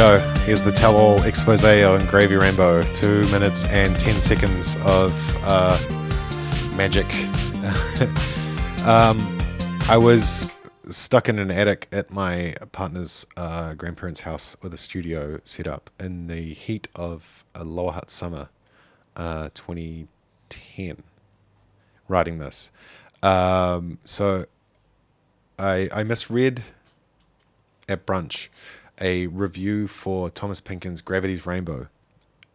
go. Here's the tell all expose on Gravy Rainbow. Two minutes and ten seconds of uh, magic. um, I was stuck in an attic at my partner's uh, grandparents' house with a studio set up in the heat of a Lower Hutt summer, uh, 2010, writing this. Um, so I, I misread at brunch a review for Thomas Pynchon's Gravity's Rainbow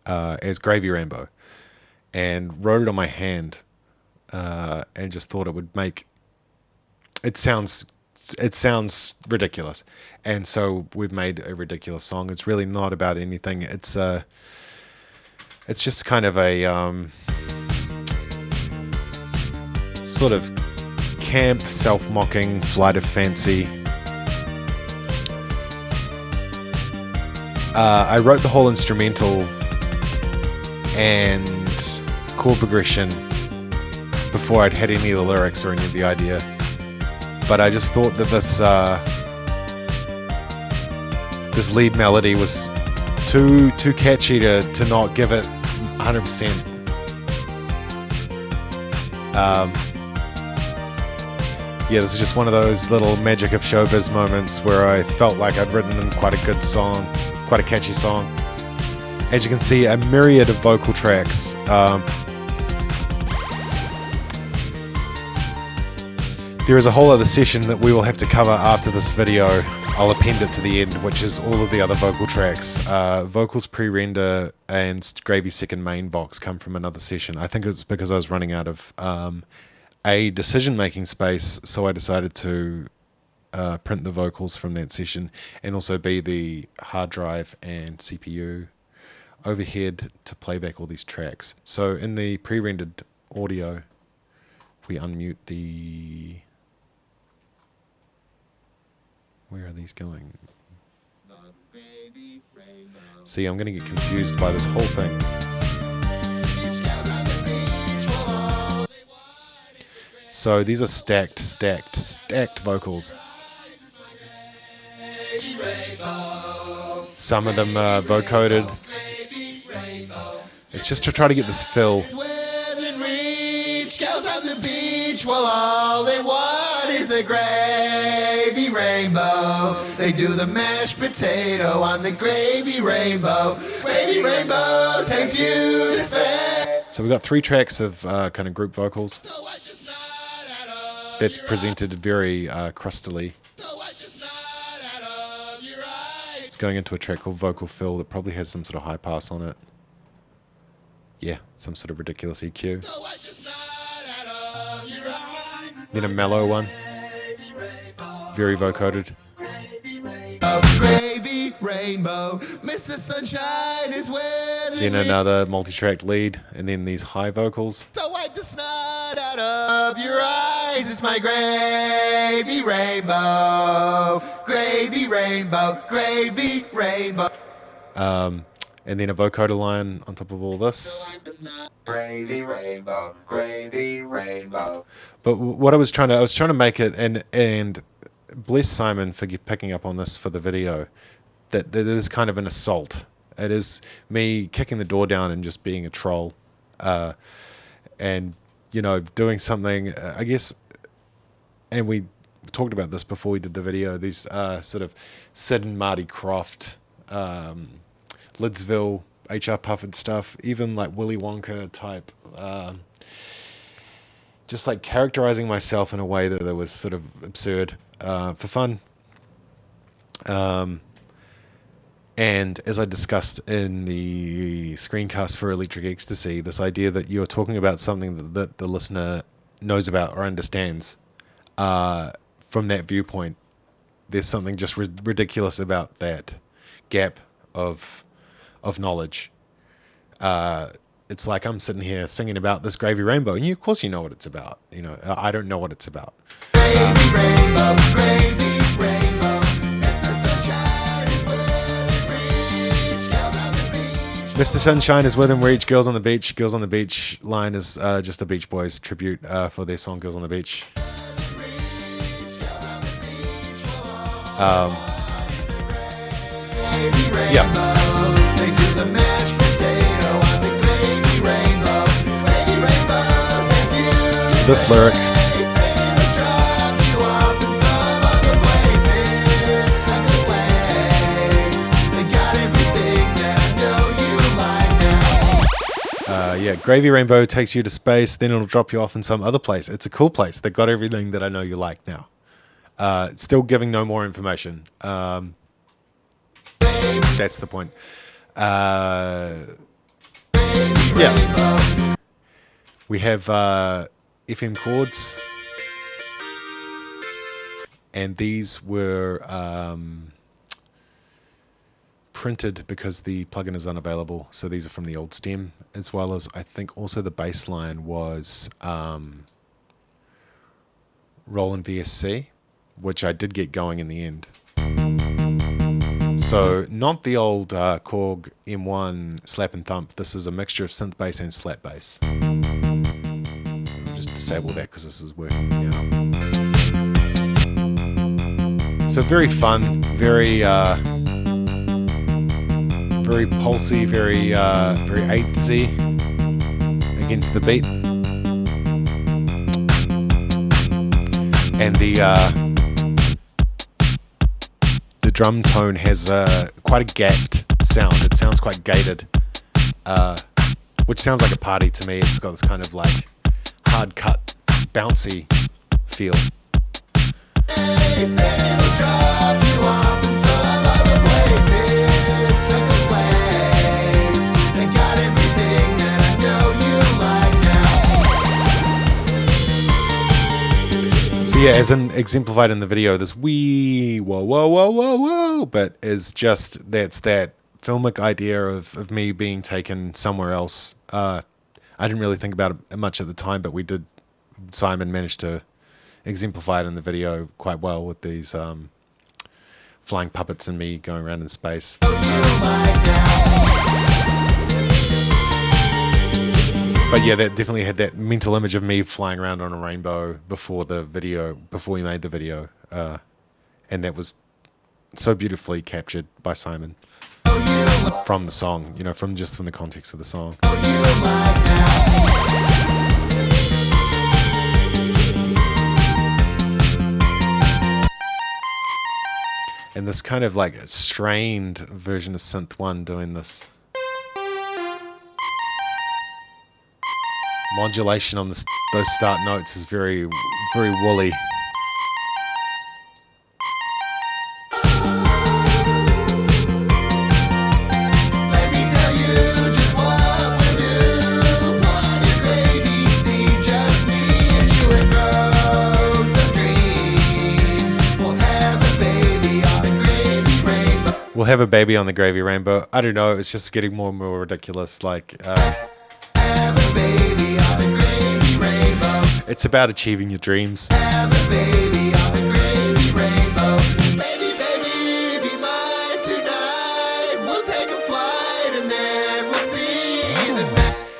uh, as Gravy Rainbow and wrote it on my hand uh, and just thought it would make it sounds it sounds ridiculous. And so we've made a ridiculous song. It's really not about anything. It's uh it's just kind of a um, sort of camp self-mocking flight of fancy Uh, I wrote the whole instrumental and chord progression before I'd had any of the lyrics or any of the idea. But I just thought that this uh, this lead melody was too too catchy to, to not give it 100%. Um, yeah, this is just one of those little magic of showbiz moments where I felt like I'd written quite a good song quite a catchy song. As you can see, a myriad of vocal tracks. Um, there is a whole other session that we will have to cover after this video. I'll append it to the end, which is all of the other vocal tracks. Uh, vocals pre-render and Gravy second main box come from another session. I think it's because I was running out of um, a decision-making space, so I decided to uh, print the vocals from that session and also be the hard drive and CPU overhead to play back all these tracks. So in the pre-rendered audio, we unmute the... Where are these going? See, I'm going to get confused by this whole thing. So these are stacked, stacked, stacked vocals. Some of them are vocoded. It's just to try to get this fill. While all they want is a gravy rainbow. They do the mashed potato on the gravy rainbow. Gravy rainbow takes you space. So we've got three tracks of uh, kind of group vocals. That's presented very uh, crustily. It's going into a track called Vocal Fill that probably has some sort of high pass on it. Yeah, some sort of ridiculous EQ. Then a mellow one. Very vocoded. Then another multi-track lead, and then these high vocals. So wipe the snot out of your eyes. It's my gravy rainbow, gravy rainbow, gravy rainbow. Um, and then a vocoder line on top of all this. Gravy rainbow, gravy rainbow. But what I was trying to, I was trying to make it, and and bless Simon for picking up on this for the video. That that is kind of an assault. It is me kicking the door down and just being a troll, uh, and you know doing something. Uh, I guess, and we talked about this before we did the video. These uh, sort of Sid and Marty Krofft, um, Lidsville, HR Pufnstuf stuff, even like Willy Wonka type. Uh, just like characterizing myself in a way that, that was sort of absurd uh, for fun. Um, and as I discussed in the screencast for Electric Ecstasy, this idea that you're talking about something that the listener knows about or understands uh, from that viewpoint, there's something just ri ridiculous about that gap of of knowledge. Uh, it's like I'm sitting here singing about this gravy rainbow, and you, of course, you know what it's about. You know, I don't know what it's about. Gravy um, rainbow, gravy rainbow. Mr. Sunshine is within reach. Girls on the Beach. Girls on the Beach line is uh, just a Beach Boys tribute uh, for their song Girls on the Beach. Um, Yeah. This lyric. Uh, yeah, Gravy Rainbow takes you to space, then it'll drop you off in some other place. It's a cool place. They got everything that I know you like now. Uh, still giving no more information. Um, that's the point. Uh, yeah. We have uh, FM chords. And these were um, printed because the plugin is unavailable. So these are from the old stem, as well as I think also the bass line was um, Roland VSC, which I did get going in the end. So not the old uh, Korg M1 slap and thump. This is a mixture of synth bass and slap bass. Just disable that because this is working now. So very fun, very uh, very pulsy, very uh, very eightsy against the beat, and the uh, drum tone has uh, quite a gapped sound. It sounds quite gated, uh, which sounds like a party to me. It's got this kind of like hard cut, bouncy feel. Yeah, as in exemplified in the video, this wee whoa whoa whoa whoa whoa, but is just that's that filmic idea of, of me being taken somewhere else. Uh, I didn't really think about it much at the time, but we did. Simon managed to exemplify it in the video quite well with these um, flying puppets and me going around in space. But yeah, that definitely had that mental image of me flying around on a rainbow before the video, before we made the video, uh, and that was so beautifully captured by Simon from the song. You know, from just from the context of the song. And this kind of like strained version of Synth One doing this. Modulation on the, those start notes is very, very woolly. We'll have a baby on the gravy rainbow. I don't know. It's just getting more and more ridiculous. Like, uh, it's about achieving your dreams.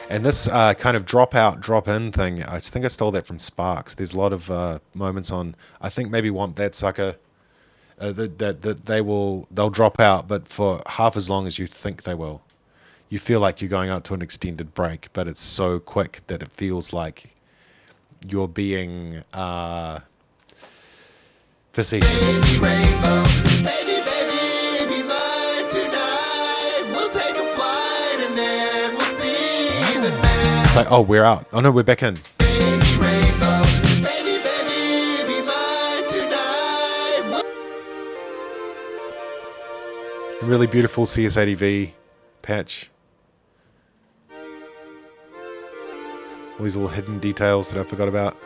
And this uh, kind of drop out, drop in thing, I think I stole that from Sparks. There's a lot of uh, moments on, I think maybe Whomp That Sucker, uh, that, that, that they will, they'll drop out, but for half as long as you think they will. You feel like you're going out to an extended break, but it's so quick that it feels like you're being uh, facetious. Baby rainbow, baby, baby, be mine tonight. We'll take a flight and then we'll see the night. It's like, oh, we're out. Oh no, we're back in. really beautiful CS80V patch. All these little hidden details that I forgot about.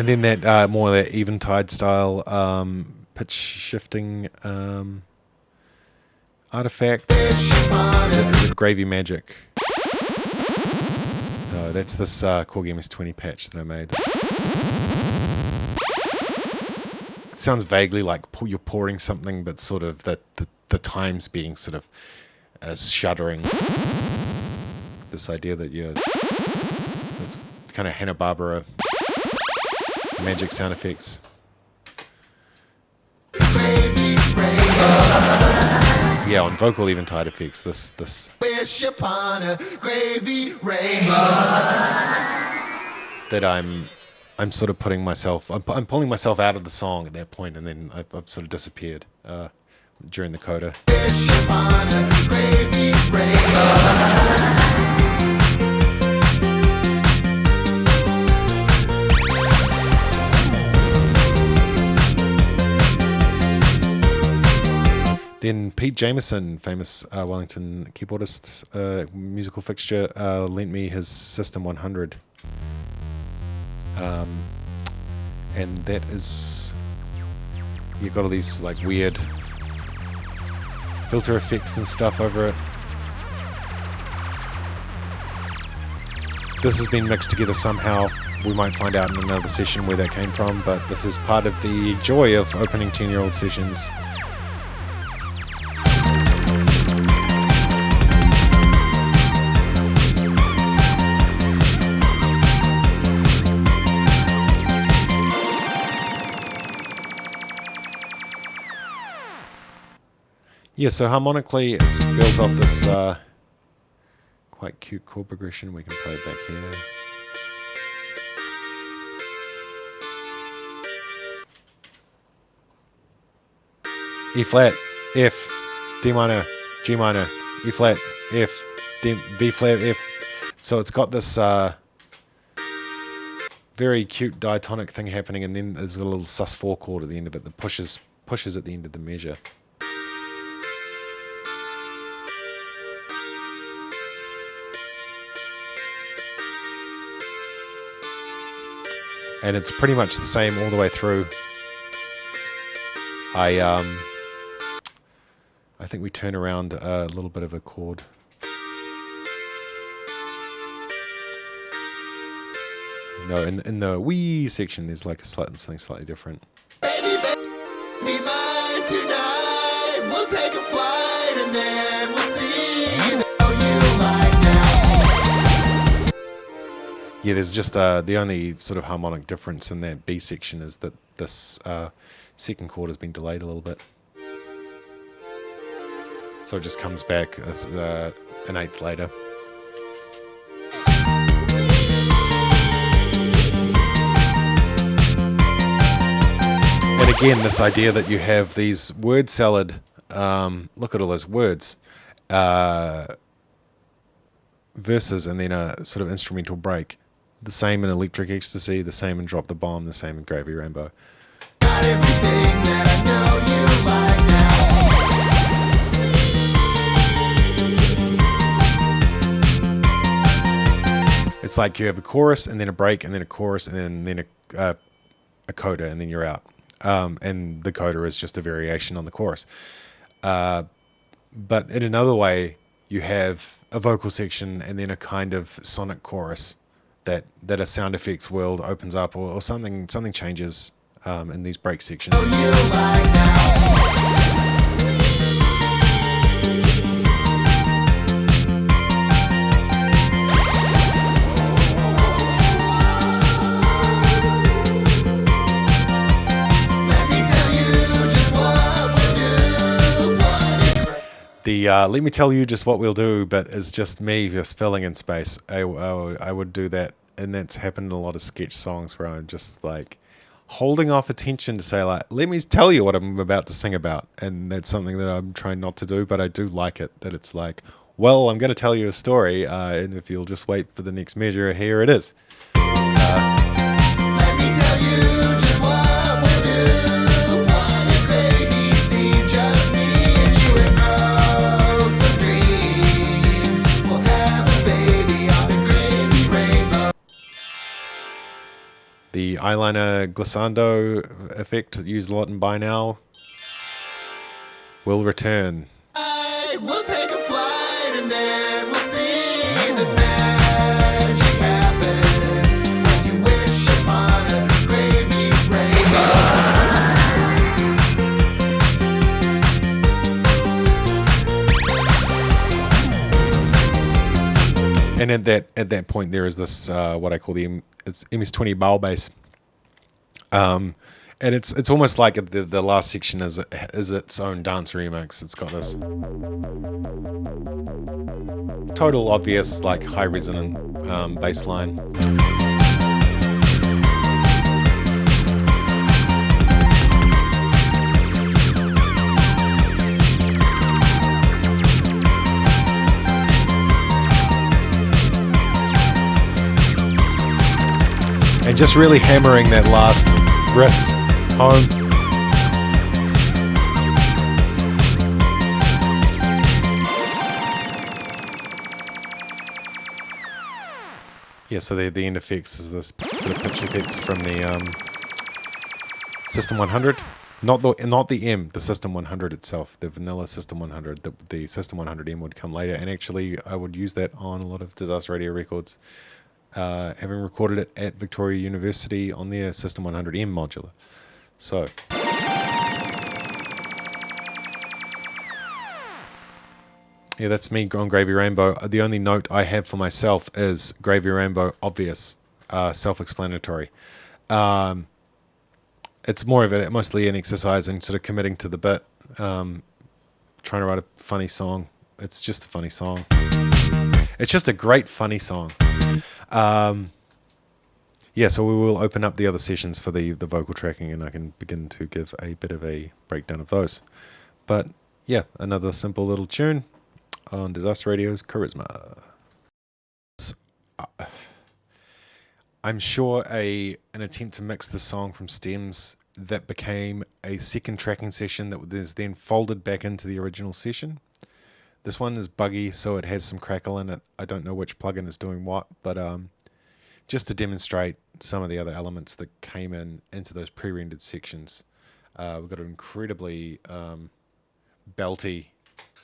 and then that uh, more that eventide style um, pitch shifting um, Artifact. Gravy Magic? No, that's this uh, Korg MS-20 patch that I made. It sounds vaguely like you're pouring something, but sort of that the, the times being sort of uh, shuddering. This idea that you're this kind of Hanna Barbera magic sound effects. Yeah, on vocal eventide effects, this this. Wish upon a gravy rainbow. That I'm I'm sort of putting myself, I'm, I'm, pulling myself out of the song at that point, and then I've, I've sort of disappeared uh, during the coda. Pete Jameson, famous uh, Wellington keyboardist, uh, musical fixture, uh, lent me his System 100 um, and that is you've got all these like weird filter effects and stuff over it. This has been mixed together somehow. We might find out in another session where that came from, but this is part of the joy of opening 10 year old sessions. Yeah, so harmonically it builds off this uh, quite cute chord progression. We can play it back here. E flat, F, D minor, G minor, E flat, F, D, B flat, F. So it's got this uh, very cute diatonic thing happening, and then there's a little sus4 chord at the end of it that pushes pushes at the end of the measure. And it's pretty much the same all the way through. I um, I think we turn around a little bit of a chord. No, in in the wee section, there's like a slight, something slightly different. Yeah, there's just uh, the only sort of harmonic difference in that B section is that this uh, second chord has been delayed a little bit. So it just comes back as, uh, an eighth later. And again, this idea that you have these word salad, um, look at all those words, uh, verses and then a sort of instrumental break. The same in Electric Ecstasy, the same in Drop the Bomb, the same in Gravy Rainbow. It's like you have a chorus and then a break and then a chorus and then then a, uh, a coda and then you're out. Um, and the coda is just a variation on the chorus. Uh, but in another way, you have a vocal section and then a kind of sonic chorus that that a sound effects world opens up or, or something something changes um, in these break sections. Uh, let me tell you just what we'll do, but it's just me just filling in space. I, I, I would do that, and that's happened in a lot of sketch songs where I'm just like holding off attention to say like, let me tell you what I'm about to sing about, and that's something that I'm trying not to do, but I do like it. That it's like, well, I'm going to tell you a story, uh, and if you'll just wait for the next measure, here it is. Uh, eyeliner glissando effect used a lot in by Now will return. We'll and at that at that point there is this uh, what I call the it's MS20 bowl bass. Um, and it's it's almost like the the last section is is its own dance remix. It's got this total obvious like high resonant um, bass line. Just really hammering that last riff home. Yeah, so the, the end effects is this sort of pitch effects from the um, System 100. Not the not the M, the System 100 itself, the vanilla System 100. The, the System 100M would come later, and actually I would use that on a lot of Disaster Radio records uh, having recorded it at Victoria University on their System 100M modular. So. Yeah, that's me on Gravy Rainbow. The only note I have for myself is Gravy Rainbow, obvious, uh, self-explanatory. Um, it's more of a, mostly an exercise in sort of committing to the bit, um, trying to write a funny song. It's just a funny song. It's just a great funny song. Um, yeah, so we will open up the other sessions for the, the vocal tracking and I can begin to give a bit of a breakdown of those. But yeah, another simple little tune on Disaster Radio's Charisma. I'm sure a an attempt to mix the song from stems that became a second tracking session that was then folded back into the original session. This one is buggy, so it has some crackle in it. I don't know which plugin is doing what, but um, just to demonstrate some of the other elements that came in into those pre-rendered sections. Uh, we've got an incredibly um, belty.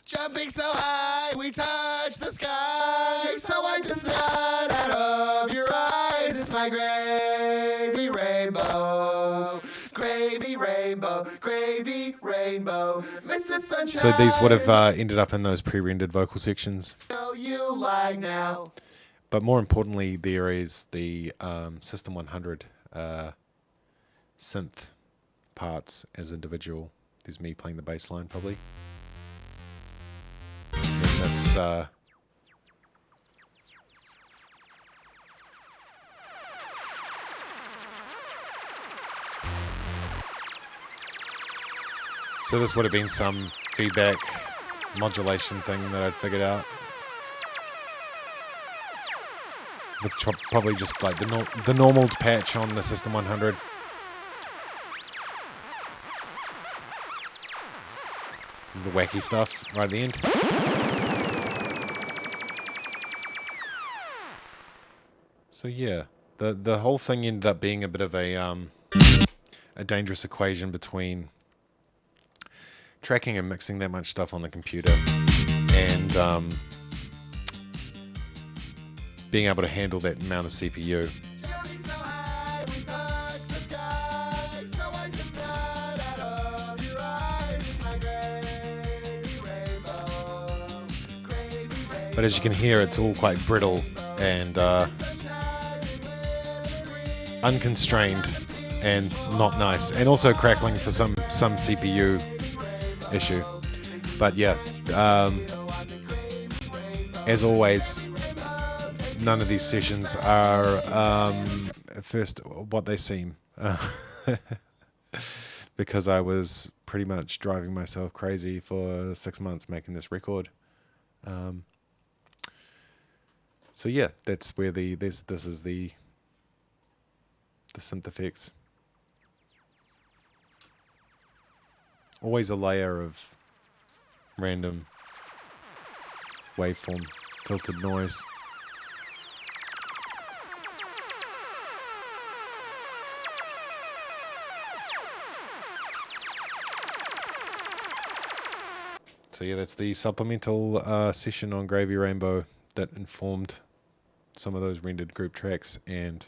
Jumping so high, we touch the sky. So I just not out of your eyes. It's my gravy rainbow rainbow, gravy rainbow, Mr. Sunshine. So these would have uh, ended up in those pre-rendered vocal sections. You like now. But more importantly, there is the um, System 100 uh, synth parts as individual. There's me playing the bass line probably. And this uh, So this would have been some feedback modulation thing that I'd figured out. With probably just like the, the normal patch on the System 100. This is the wacky stuff right at the end. So yeah, the the whole thing ended up being a bit of a um, a dangerous equation between tracking and mixing that much stuff on the computer and um, being able to handle that amount of CPU. But as you can hear, it's all quite brittle and uh, unconstrained and not nice. And also crackling for some, some CPU issue. But yeah, um, as always, none of these sessions are um, first what they seem. because I was pretty much driving myself crazy for six months making this record. Um, so yeah, that's where the this this is the the synth effects. Always a layer of random waveform filtered noise. So yeah, that's the supplemental uh, session on Gravy Rainbow that informed some of those rendered group tracks and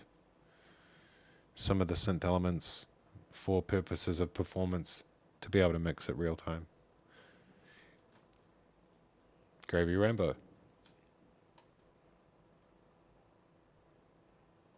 some of the synth elements for purposes of performance to be able to mix it real time. Gravy Rainbow.